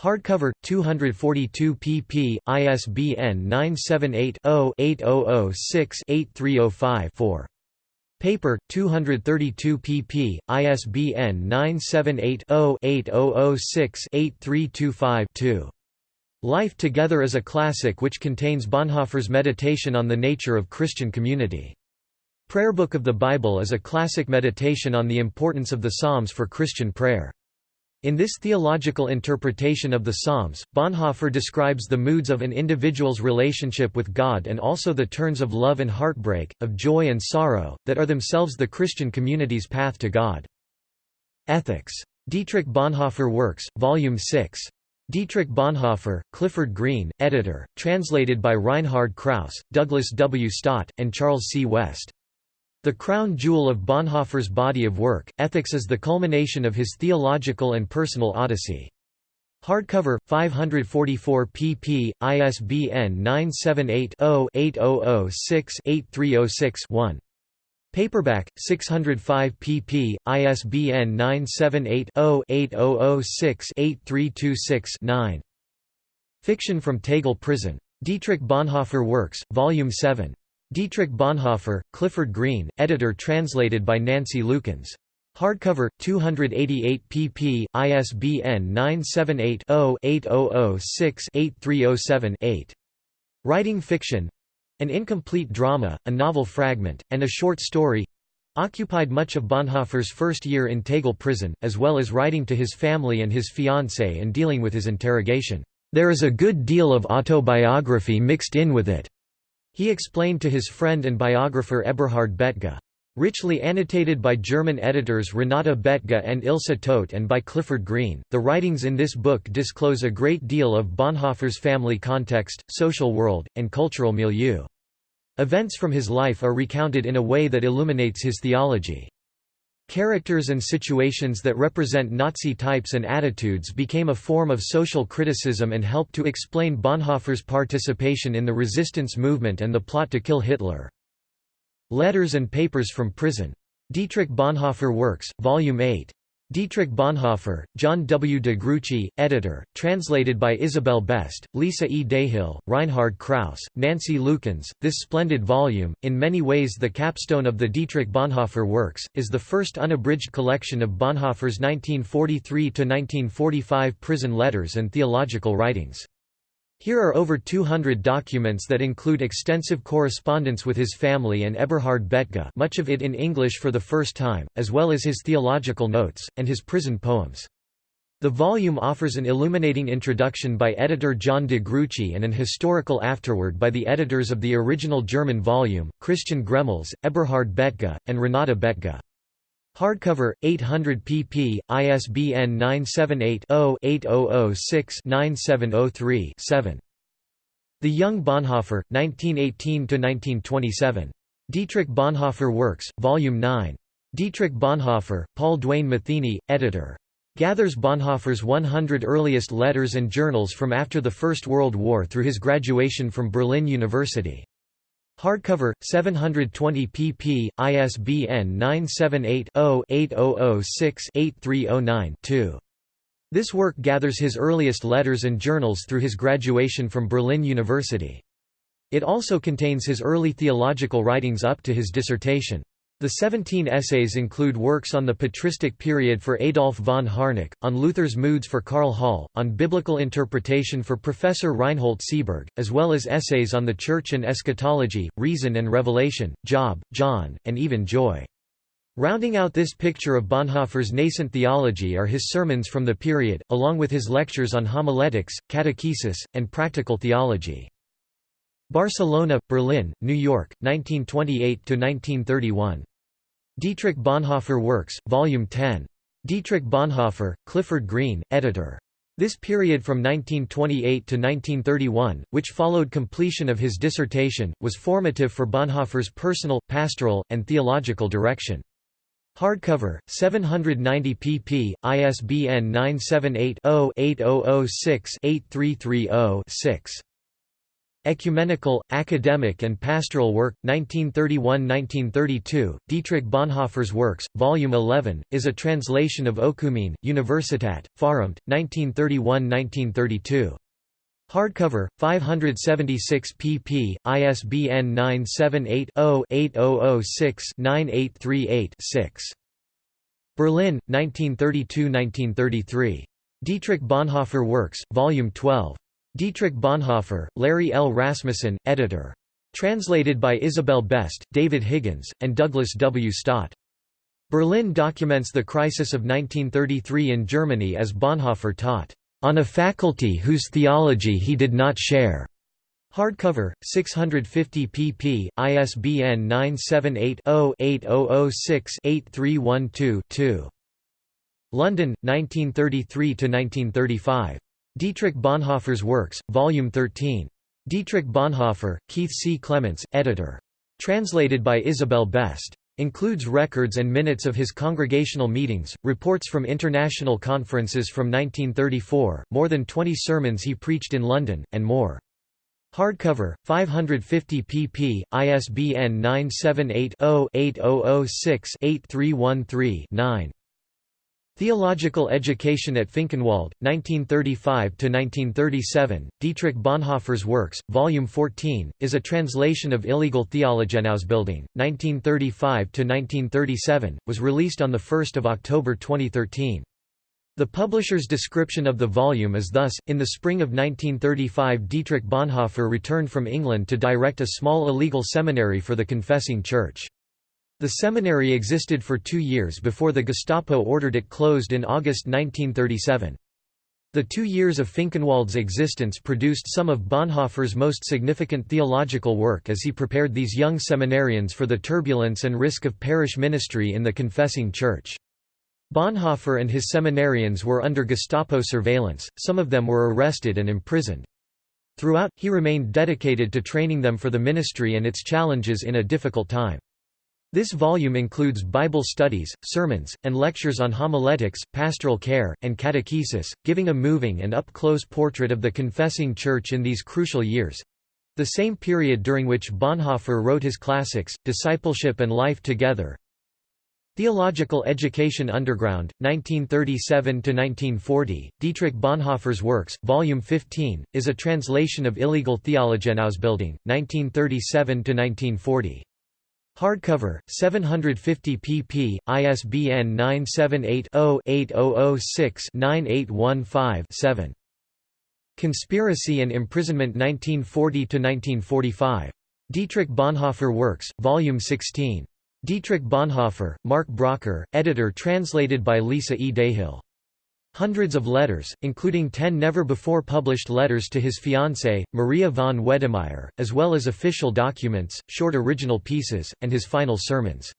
Hardcover, 242 pp. ISBN 978 0 8006 8305 4. Paper, 232 pp. ISBN 978-0-8006-8325-2. Life Together is a classic which contains Bonhoeffer's meditation on the nature of Christian community. Prayer Book of the Bible is a classic meditation on the importance of the Psalms for Christian prayer. In this theological interpretation of the Psalms, Bonhoeffer describes the moods of an individual's relationship with God and also the turns of love and heartbreak, of joy and sorrow, that are themselves the Christian community's path to God. Ethics. Dietrich Bonhoeffer Works, Volume 6. Dietrich Bonhoeffer, Clifford Green, editor, translated by Reinhard Kraus, Douglas W. Stott, and Charles C. West. The crown jewel of Bonhoeffer's body of work, Ethics is the culmination of his theological and personal odyssey. Hardcover, 544 pp. ISBN 978-0-8006-8306-1. Paperback, 605 pp. ISBN 978-0-8006-8326-9. Fiction from Tegel Prison. Dietrich Bonhoeffer Works, Volume 7. Dietrich Bonhoeffer, Clifford Green, editor translated by Nancy Lukens. Hardcover, 288 pp. ISBN 978-0-8006-8307-8. Writing fiction an incomplete drama, a novel fragment, and a short story occupied much of Bonhoeffer's first year in Tegel prison, as well as writing to his family and his fiancée and dealing with his interrogation. There is a good deal of autobiography mixed in with it, he explained to his friend and biographer Eberhard Bethge. Richly annotated by German editors Renata Bethge and Ilse Todt and by Clifford Green, the writings in this book disclose a great deal of Bonhoeffer's family context, social world, and cultural milieu. Events from his life are recounted in a way that illuminates his theology. Characters and situations that represent Nazi types and attitudes became a form of social criticism and helped to explain Bonhoeffer's participation in the resistance movement and the plot to kill Hitler. Letters and Papers from Prison. Dietrich Bonhoeffer Works, Volume 8. Dietrich Bonhoeffer, John W. de Gruchy, editor, translated by Isabel Best, Lisa E. Dahill, Reinhard Kraus, Nancy Lukens. This splendid volume, in many ways the capstone of the Dietrich Bonhoeffer works, is the first unabridged collection of Bonhoeffer's 1943–1945 prison letters and theological writings. Here are over 200 documents that include extensive correspondence with his family and Eberhard Bethge much of it in English for the first time, as well as his theological notes, and his prison poems. The volume offers an illuminating introduction by editor John de Gruchy and an historical afterword by the editors of the original German volume, Christian Gremmels, Eberhard Bethge, and Renata Bethge. Hardcover, 800 pp. ISBN 978-0-8006-9703-7. The Young Bonhoeffer, 1918–1927. Dietrich Bonhoeffer Works, Volume 9. Dietrich Bonhoeffer, Paul Duane Matheny, editor. Gathers Bonhoeffer's 100 earliest letters and journals from after the First World War through his graduation from Berlin University. Hardcover, 720 pp. ISBN 978-0-8006-8309-2. This work gathers his earliest letters and journals through his graduation from Berlin University. It also contains his early theological writings up to his dissertation. The 17 essays include works on the patristic period for Adolf von Harnack, on Luther's moods for Karl Holl, on biblical interpretation for Professor Reinhold Seeberg, as well as essays on the Church and eschatology, reason and revelation, Job, John, and even joy. Rounding out this picture of Bonhoeffer's nascent theology are his sermons from the period, along with his lectures on homiletics, catechesis, and practical theology. Barcelona, Berlin, New York, 1928–1931. Dietrich Bonhoeffer Works, Volume 10. Dietrich Bonhoeffer, Clifford Green, editor. This period from 1928 to 1931, which followed completion of his dissertation, was formative for Bonhoeffer's personal, pastoral, and theological direction. Hardcover, 790 pp. ISBN 978 0 8006 8330 6. Ecumenical, Academic and Pastoral Work, 1931–1932, Dietrich Bonhoeffer's Works, Volume 11, is a translation of Oekumene, Universitat, Pfarramt, 1931–1932. Hardcover, 576 pp. ISBN 978 0 8006 9838 Berlin, 1932–1933. Dietrich Bonhoeffer Works, Volume 12. Dietrich Bonhoeffer, Larry L. Rasmussen, editor. Translated by Isabel Best, David Higgins, and Douglas W. Stott. Berlin documents the crisis of 1933 in Germany as Bonhoeffer taught, "...on a faculty whose theology he did not share." Hardcover, 650 pp. ISBN 978 0 8006 8312 2. London, 1933–1935. Dietrich Bonhoeffer's Works, Volume 13. Dietrich Bonhoeffer, Keith C. Clements, editor. Translated by Isabel Best. Includes records and minutes of his congregational meetings, reports from international conferences from 1934, more than 20 sermons he preached in London, and more. Hardcover, 550 pp. ISBN 978 0 8006 8313 Theological Education at Finkenwalde, 1935–1937, Dietrich Bonhoeffer's Works, Volume 14, is a translation of Illegal Theologenausbildung, 1935–1937, was released on 1 October 2013. The publisher's description of the volume is thus, in the spring of 1935 Dietrich Bonhoeffer returned from England to direct a small illegal seminary for the confessing church. The seminary existed for two years before the Gestapo ordered it closed in August 1937. The two years of Finkenwalde's existence produced some of Bonhoeffer's most significant theological work as he prepared these young seminarians for the turbulence and risk of parish ministry in the confessing church. Bonhoeffer and his seminarians were under Gestapo surveillance, some of them were arrested and imprisoned. Throughout, he remained dedicated to training them for the ministry and its challenges in a difficult time. This volume includes Bible studies, sermons, and lectures on homiletics, pastoral care, and catechesis, giving a moving and up-close portrait of the confessing church in these crucial years—the same period during which Bonhoeffer wrote his classics, Discipleship and Life Together. Theological Education Underground, 1937–1940, Dietrich Bonhoeffer's Works, Volume 15, is a translation of Illegal Theologenausbildung, 1937–1940. Hardcover, 750 pp. ISBN 978-0-8006-9815-7. Conspiracy and Imprisonment 1940–1945. Dietrich Bonhoeffer Works, Volume 16. Dietrich Bonhoeffer, Mark Brocker, editor translated by Lisa E. Dahill. Hundreds of letters, including ten never-before-published letters to his fiancée, Maria von Wedemeyer, as well as official documents, short original pieces, and his final sermons.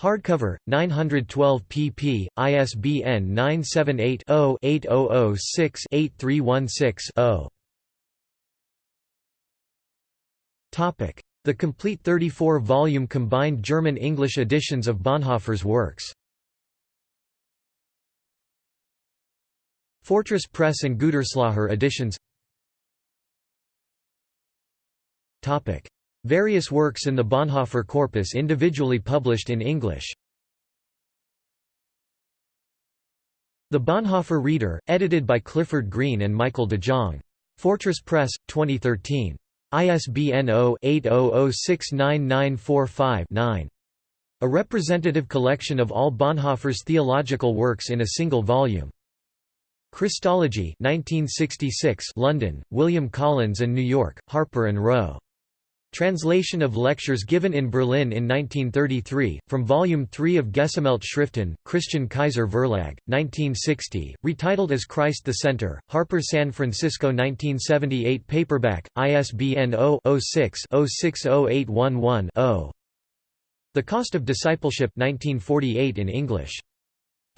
Hardcover, 912 pp. ISBN 978-0-8006-8316-0. The complete 34-volume combined German-English editions of Bonhoeffer's works Fortress Press and Gütersloher editions Topic. Various works in the Bonhoeffer corpus individually published in English The Bonhoeffer Reader, edited by Clifford Green and Michael de Jong. Fortress Press, 2013. ISBN 0-80069945-9. A representative collection of all Bonhoeffer's theological works in a single volume. Christology 1966 London, William Collins and New York, Harper and Row. Translation of lectures given in Berlin in 1933, from Volume 3 of Gesammelte Schriften, Christian Kaiser Verlag, 1960, retitled as Christ the Center, Harper San Francisco 1978 paperback, ISBN 0-06-060811-0. The Cost of Discipleship 1948 in English.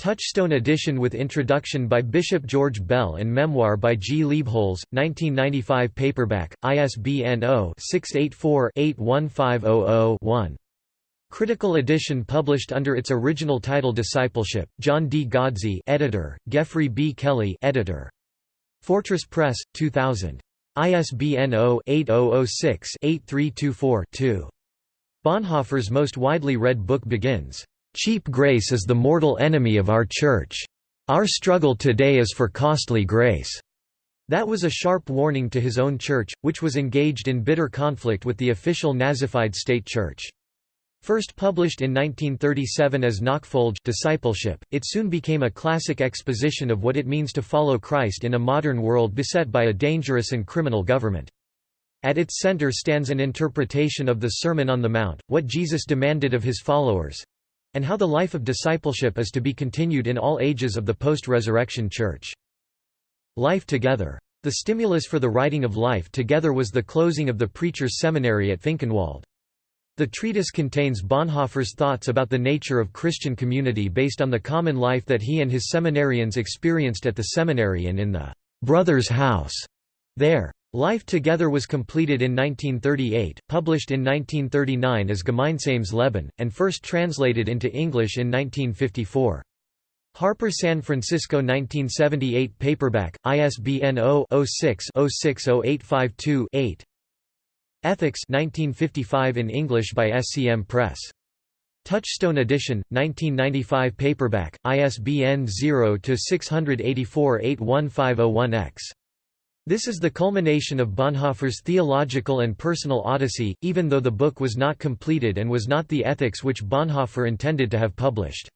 Touchstone edition with introduction by Bishop George Bell and memoir by G. Leibholz, 1995 paperback, ISBN 0-684-81500-1. Critical edition published under its original title Discipleship, John D. Godsey editor, Geoffrey B. Kelly editor. Fortress Press, 2000. ISBN 0-8006-8324-2. Bonhoeffer's most widely read book begins, Cheap grace is the mortal enemy of our Church. Our struggle today is for costly grace." That was a sharp warning to his own church, which was engaged in bitter conflict with the official Nazified state church. First published in 1937 as Nachfolge discipleship, it soon became a classic exposition of what it means to follow Christ in a modern world beset by a dangerous and criminal government. At its center stands an interpretation of the Sermon on the Mount, what Jesus demanded of his followers, and how the life of discipleship is to be continued in all ages of the post-resurrection Church. Life Together. The stimulus for the writing of Life Together was the closing of the Preacher's Seminary at Finkenwalde. The treatise contains Bonhoeffer's thoughts about the nature of Christian community based on the common life that he and his seminarians experienced at the seminary and in the «brother's house» there. Life Together was completed in 1938, published in 1939 as Gemeinsames Leben, and first translated into English in 1954. Harper San Francisco 1978 paperback, ISBN 0-06-060852-8 Ethics 1955 in English by SCM Press. Touchstone edition, 1995 paperback, ISBN 0-684-81501-X. This is the culmination of Bonhoeffer's theological and personal odyssey, even though the book was not completed and was not the ethics which Bonhoeffer intended to have published.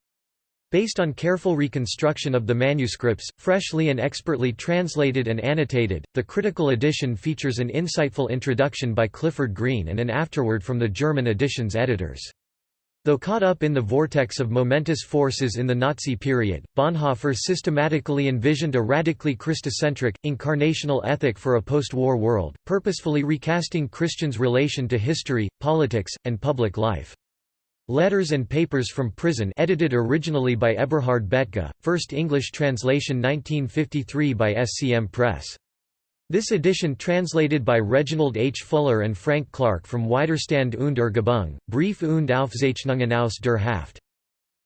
Based on careful reconstruction of the manuscripts, freshly and expertly translated and annotated, the critical edition features an insightful introduction by Clifford Green and an afterword from the German edition's editors. Though caught up in the vortex of momentous forces in the Nazi period, Bonhoeffer systematically envisioned a radically Christocentric, incarnational ethic for a post-war world, purposefully recasting Christians' relation to history, politics, and public life. Letters and Papers from Prison edited originally by Eberhard Bethge, first English translation 1953 by SCM Press. This edition translated by Reginald H. Fuller and Frank Clark from Widerstand und Ergebung, Brief und Aufzeichnungen aus der Haft.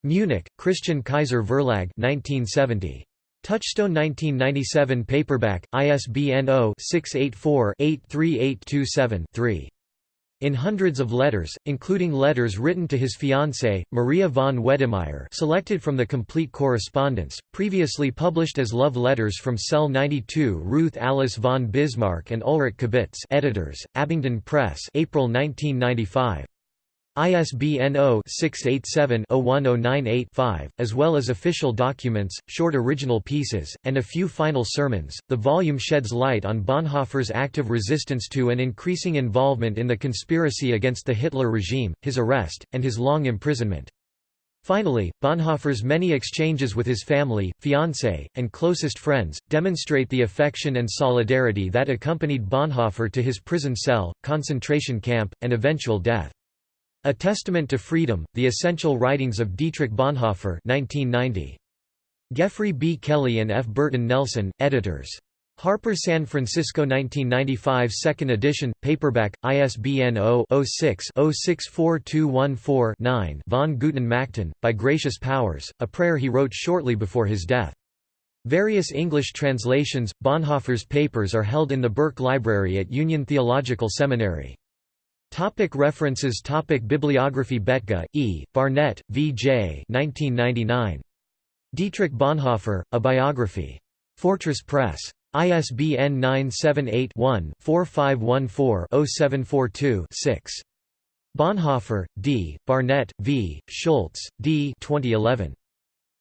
Munich, Christian Kaiser Verlag 1970. Touchstone 1997 paperback, ISBN 0-684-83827-3. In hundreds of letters, including letters written to his fiancée, Maria von Wedemeyer selected from the complete correspondence, previously published as love letters from Cell 92 Ruth Alice von Bismarck and Ulrich Kabitz editors, Abingdon Press April 1995. ISBN 0-687-01098-5, as well as official documents, short original pieces, and a few final sermons. The volume sheds light on Bonhoeffer's active resistance to and increasing involvement in the conspiracy against the Hitler regime, his arrest, and his long imprisonment. Finally, Bonhoeffer's many exchanges with his family, fiancé, and closest friends, demonstrate the affection and solidarity that accompanied Bonhoeffer to his prison cell, concentration camp, and eventual death. A Testament to Freedom, The Essential Writings of Dietrich Bonhoeffer 1990. Geoffrey B. Kelly and F. Burton Nelson, editors. Harper San Francisco 1995 second edition, paperback, ISBN 0-06-064214-9 von Guten Mächten, by Gracious Powers, a prayer he wrote shortly before his death. Various English translations, Bonhoeffer's papers are held in the Burke Library at Union Theological Seminary. Topic references Topic Bibliography Bethge, E., Barnett, V. J. 1999. Dietrich Bonhoeffer, A Biography. Fortress Press. ISBN 978-1-4514-0742-6. Bonhoeffer, D., Barnett, V., Schultz, D. 2011.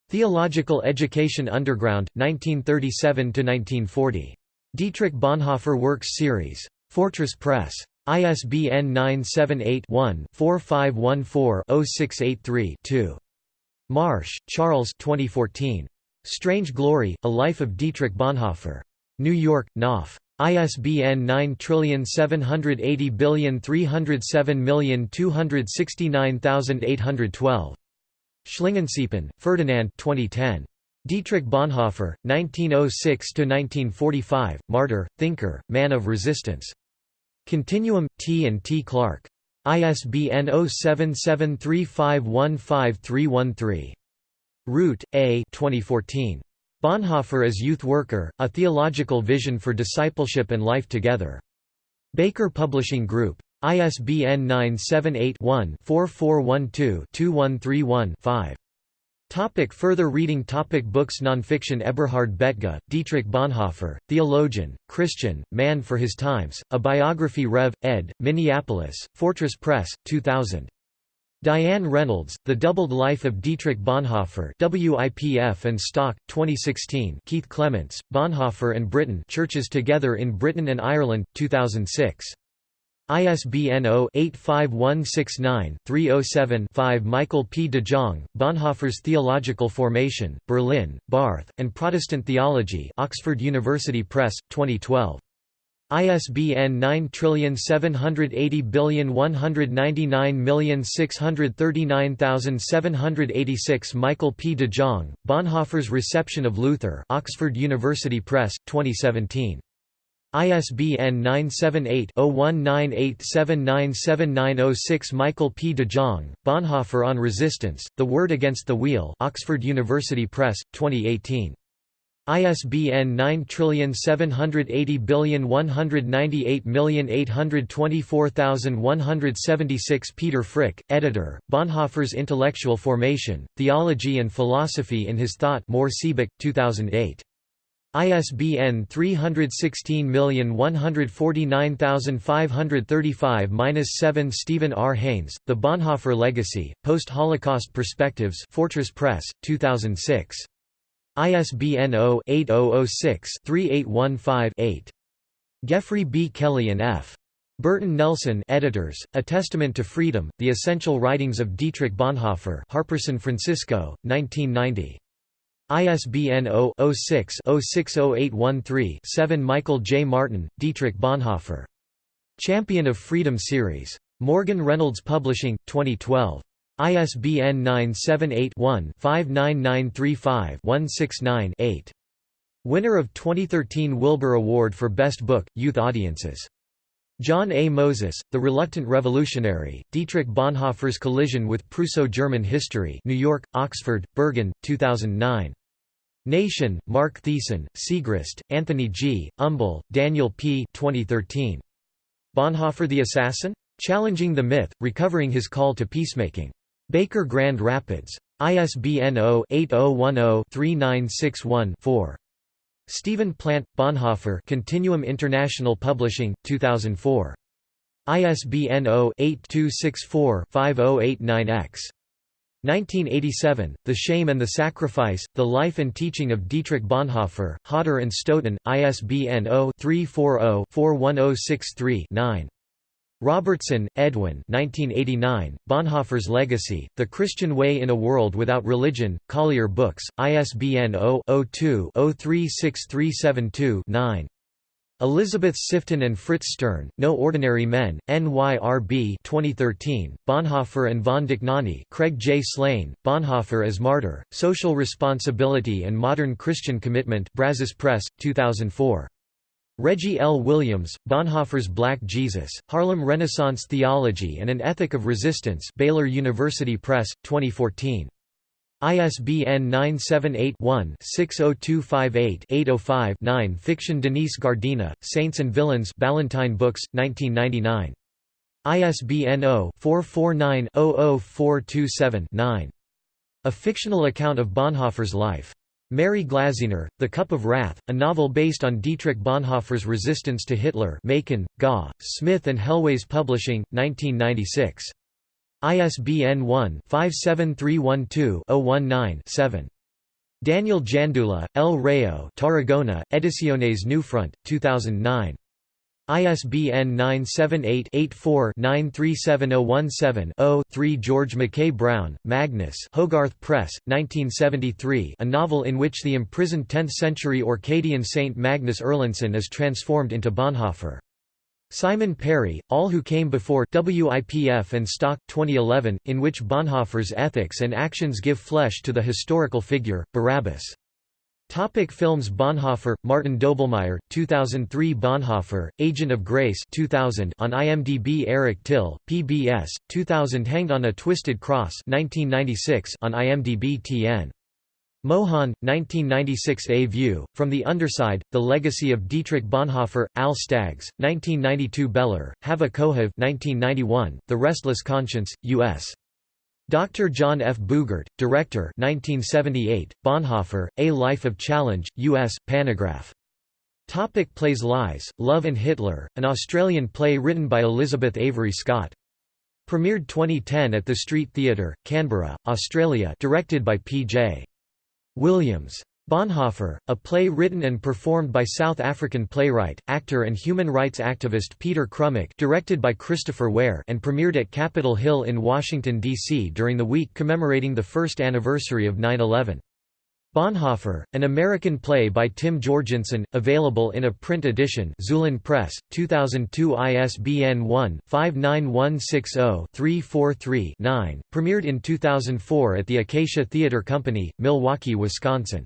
Theological Education Underground, 1937–1940. Dietrich Bonhoeffer Works Series. Fortress Press. ISBN 978-1-4514-0683-2. Marsh, Charles 2014. Strange Glory, A Life of Dietrich Bonhoeffer. New York, Knopf. ISBN 9780307269812. Schlingensiepen, Ferdinand 2010. Dietrich Bonhoeffer, 1906–1945, Martyr, Thinker, Man of Resistance. Continuum, T and T Clark. ISBN 0773515313. Root, A 2014. Bonhoeffer as Youth Worker, A Theological Vision for Discipleship and Life Together. Baker Publishing Group. ISBN 978 one 4412 2131 5 Topic further reading topic Books Nonfiction Eberhard Bethge, Dietrich Bonhoeffer, theologian, Christian, man for his times, A Biography Rev. ed., Minneapolis, Fortress Press, 2000. Diane Reynolds, The Doubled Life of Dietrich Bonhoeffer WIPF and Stock, 2016 Keith Clements, Bonhoeffer and Britain Churches Together in Britain and Ireland, 2006. ISBN 0-85169-307-5 Michael P. de Jong, Bonhoeffer's Theological Formation, Berlin, Barth, and Protestant Theology Oxford University Press, 2012. ISBN 9780199639786 Michael P. de Jong, Bonhoeffer's Reception of Luther Oxford University Press, 2017. ISBN 978-0198797906 Michael P. de Jong, Bonhoeffer on Resistance, The Word Against the Wheel Oxford University Press, 2018. ISBN 9780198824176 Peter Frick, editor, Bonhoeffer's Intellectual Formation, Theology and Philosophy in His Thought Mohr Siebeck, 2008. ISBN 316149535-7 Stephen R. Haynes, The Bonhoeffer Legacy, Post-Holocaust Perspectives Fortress Press, 2006. ISBN 0-8006-3815-8. Geoffrey B. Oh oh oh Kelly and F. Burton Nelson editors, A Testament to Freedom, The Essential Writings of Dietrich Bonhoeffer Harper San Francisco, 1990. ISBN 0-06-060813-7 Michael J. Martin, Dietrich Bonhoeffer. Champion of Freedom Series. Morgan Reynolds Publishing, 2012. ISBN 978-1-59935-169-8. Winner of 2013 Wilbur Award for Best Book, Youth Audiences. John A. Moses, The Reluctant Revolutionary, Dietrich Bonhoeffer's Collision with Prusso-German History New York, Oxford, Berghahn, 2009. Nation, Mark Thiessen, Siegrist, Anthony G., Umbel, Daniel P. 2013. Bonhoeffer the Assassin? Challenging the Myth, Recovering His Call to Peacemaking. Baker Grand Rapids. ISBN 0-8010-3961-4. Stephen Plant, Bonhoeffer Continuum International Publishing, 2004. ISBN 0-8264-5089-X. 1987, The Shame and the Sacrifice, The Life and Teaching of Dietrich Bonhoeffer, Hodder and Stoughton, ISBN 0-340-41063-9. Robertson, Edwin 1989, Bonhoeffer's Legacy, The Christian Way in a World Without Religion, Collier Books, ISBN 0-02-036372-9. Elizabeth Sifton and Fritz Stern, No Ordinary Men, NYRB 2013, Bonhoeffer and von Dohnanyi Craig J. Slane, Bonhoeffer as Martyr, Social Responsibility and Modern Christian Commitment Brazos Press, 2004. Reggie L. Williams, Bonhoeffer's Black Jesus, Harlem Renaissance Theology and an Ethic of Resistance Baylor University Press, 2014. ISBN 978-1-60258-805-9 Fiction Denise Giardina, Saints and Villains Ballantine Books, 1999. ISBN 0-449-00427-9. A fictional account of Bonhoeffer's life. Mary Glaziener, The Cup of Wrath, a novel based on Dietrich Bonhoeffer's resistance to Hitler Macon, Ga, Smyth and Helwys Publishing, 1996. ISBN 1-57312-019-7. Daniel Jandula, El Rayo Tarragona, Ediciones Newfront, 2009. ISBN 978-84-937017-0, 3 George Mackay Brown, Magnus Hogarth Press, 1973 a novel in which the imprisoned 10th-century Orcadian saint Magnus Erlandsson is transformed into Bonhoeffer. Simon Perry, All Who Came Before WIPF and Stock 2011, in which Bonhoeffer's ethics and actions give flesh to the historical figure, Barabbas. Topic films Bonhoeffer, Martin Doblmeier, 2003 Bonhoeffer, Agent of Grace 2000 on IMDb Eric Till, PBS, 2000 Hanged on a Twisted Cross 1996 on IMDb TN. Mohan, 1996 A View, From the Underside, The Legacy of Dietrich Bonhoeffer, Al Staggs, 1992 Beller, Hava Kohav 1991, The Restless Conscience, U.S. Dr. John F. Boogert, Director 1978, Bonhoeffer, A Life of Challenge, U.S., Panagraph. Topic plays Lies, Love and Hitler, an Australian play written by Elizabeth Avery Scott. Premiered 2010 at the Street Theatre, Canberra, Australia directed by P.J. Williams. Bonhoeffer, a play written and performed by South African playwright, actor and human rights activist Peter Krummek directed by Christopher Ware and premiered at Capitol Hill in Washington, D.C. during the week commemorating the first anniversary of 9-11. Bonhoeffer, an American play by Tim Jorgensen, available in a print edition Xulon Press, 2002 ISBN 1-59160-343-9, premiered in 2004 at the Acacia Theatre Company, Milwaukee, Wisconsin.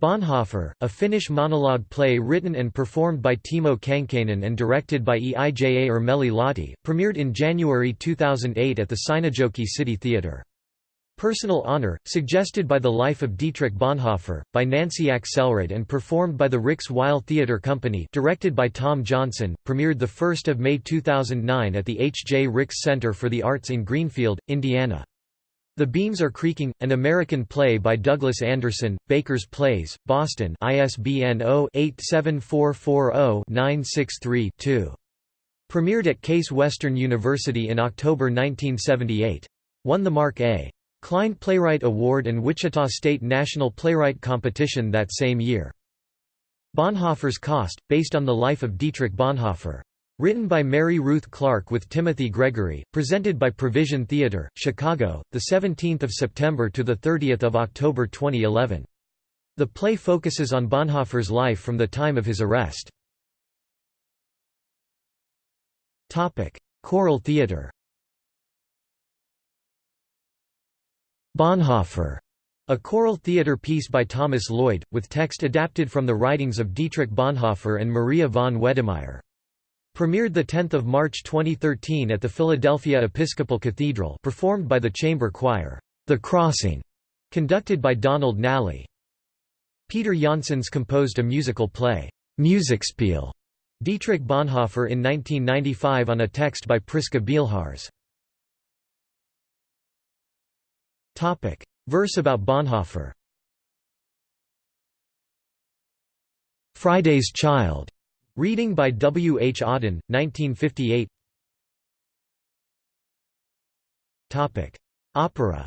Bonhoeffer, a Finnish monologue play written and performed by Timo Kankkainen and directed by Eija Ermeli Lahti, premiered in January 2008 at the Seinäjoki City Theatre. Personal Honor, suggested by the life of Dietrich Bonhoeffer, by Nancy Axelrod and performed by the Rix Weil Theatre Company directed by Tom Johnson, premiered 1 May 2009 at the H. J. Rix Center for the Arts in Greenfield, Indiana. The Beams Are Creaking, an American play by Douglas Anderson, Baker's Plays, Boston ISBN 0-87440-963-2. Premiered at Case Western University in October 1978. Won the Mark A. Klein Playwright Award and Wichita State National Playwright Competition that same year. Bonhoeffer's Cost, based on the life of Dietrich Bonhoeffer. Written by Mary Ruth Clark with Timothy Gregory, presented by Provision Theatre, Chicago, 17 September to 30 October 2011. The play focuses on Bonhoeffer's life from the time of his arrest. Choral theatre Bonhoeffer, a choral theatre piece by Thomas Lloyd, with text adapted from the writings of Dietrich Bonhoeffer and Maria von Wedemeyer. Premiered 10 March 2013 at the Philadelphia Episcopal Cathedral performed by the chamber choir, The Crossing, conducted by Donald Nally. Peter Janssens composed a musical play, Musikspiel, Dietrich Bonhoeffer in 1995 on a text by Priska Bielhars. Verse about Bonhoeffer Friday's Child Reading by W. H. Auden, 1958 Opera.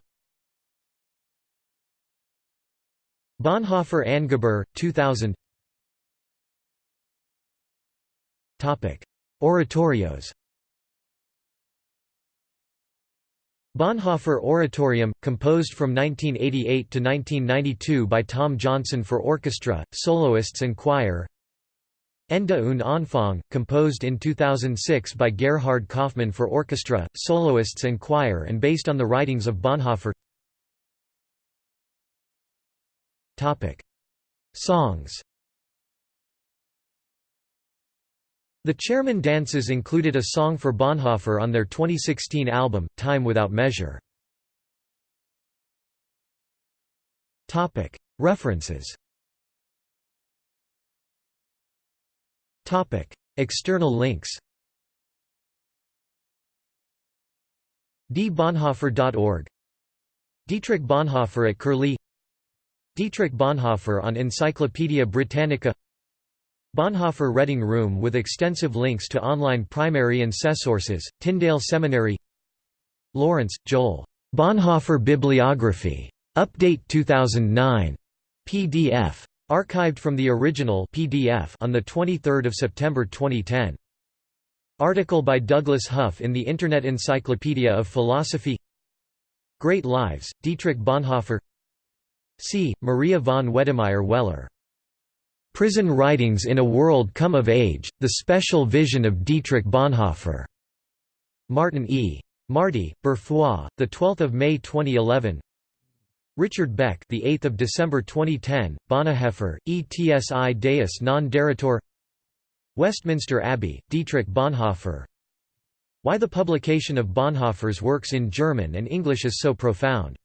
Bonhoeffer Ann Gebuhr, 2000 Oratorios. Bonhoeffer Oratorium, composed from 1988 to 1992 by Tom Johnson for orchestra, soloists and choir Ende und Anfang, composed in 2006 by Gerhard Kaufmann for orchestra, soloists and choir and based on the writings of Bonhoeffer. Songs. The Chairman Dances included a song for Bonhoeffer on their 2016 album, Time Without Measure. References External links dbonhoeffer.org Dietrich Bonhoeffer at Curlie Dietrich Bonhoeffer on Encyclopædia Britannica Bonhoeffer Reading Room with extensive links to online primary and sources. Tyndale Seminary Lawrence, Joel. Bonhoeffer Bibliography. Update 2009. PDF. Archived from the original PDF on 23 September 2010. Article by Douglas Hough in the Internet Encyclopedia of Philosophy Great Lives, Dietrich Bonhoeffer C. Maria von Wedemeyer Weller. Prison Writings in a World Come of Age, The Special Vision of Dietrich Bonhoeffer. Martin E. Marty, Berfrois, the 12th of May 2011. Richard Beck, the 8th of December 2010. Bonhoeffer, Etsi Deus non daretur. Westminster Abbey, Dietrich Bonhoeffer. Why the publication of Bonhoeffer's works in German and English is so profound.